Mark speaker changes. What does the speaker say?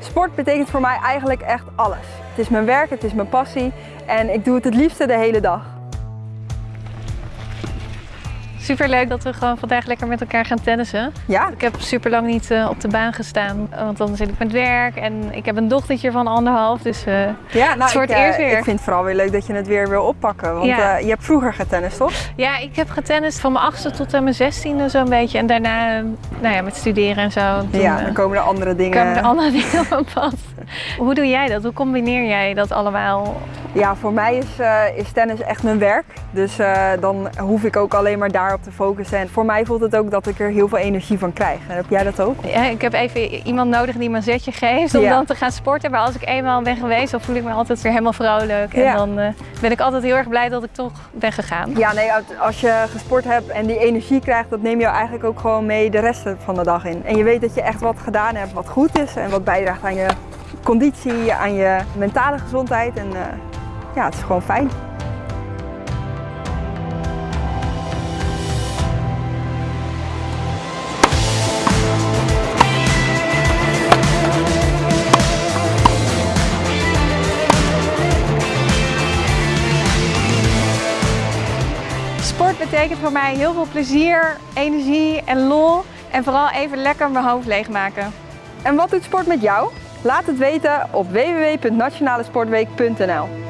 Speaker 1: Sport betekent voor mij eigenlijk echt alles. Het is mijn werk, het is mijn passie en ik doe het het liefste de hele dag.
Speaker 2: Super leuk dat we gewoon vandaag lekker met elkaar gaan tennissen.
Speaker 1: Ja?
Speaker 2: Ik heb super lang niet uh, op de baan gestaan, want dan zit ik met werk en ik heb een dochtertje van anderhalf, dus uh,
Speaker 1: ja, nou,
Speaker 2: het wordt
Speaker 1: ik,
Speaker 2: eerst weer.
Speaker 1: Ik vind het vooral weer leuk dat je het weer wil oppakken, want ja. je hebt vroeger getennist, toch?
Speaker 2: Ja, ik heb getennist van mijn achtste tot aan mijn zestiende zo'n beetje en daarna nou ja, met studeren en zo.
Speaker 1: Toen, ja, dan komen er andere dingen.
Speaker 2: Komen er andere dingen op pad. Hoe doe jij dat? Hoe combineer jij dat allemaal?
Speaker 1: Ja, voor mij is, is tennis echt mijn werk, dus dan hoef ik ook alleen maar daarop te focussen. En voor mij voelt het ook dat ik er heel veel energie van krijg. En heb jij dat ook?
Speaker 2: Ja, ik heb even iemand nodig die me een zetje geeft om
Speaker 1: Ja.
Speaker 2: dan te gaan sporten. Maar als ik eenmaal ben geweest, dan voel ik me altijd weer helemaal vrolijk. En
Speaker 1: Ja.
Speaker 2: dan eh, ben ik altijd heel erg blij dat ik toch ben gegaan.
Speaker 1: Ja, nee, als je gesport hebt en die energie krijgt, dat neem je eigenlijk ook gewoon mee de rest van de dag in. En je weet dat je echt wat gedaan hebt wat goed is en wat bijdraagt aan je conditie, aan je mentale gezondheid. En eh, ja, het is gewoon fijn.
Speaker 2: Sport betekent voor mij heel veel plezier, energie en lol. En vooral even lekker mijn hoofd leegmaken.
Speaker 1: En wat doet sport met jou? Laat het weten op www.nationalesportweek.nl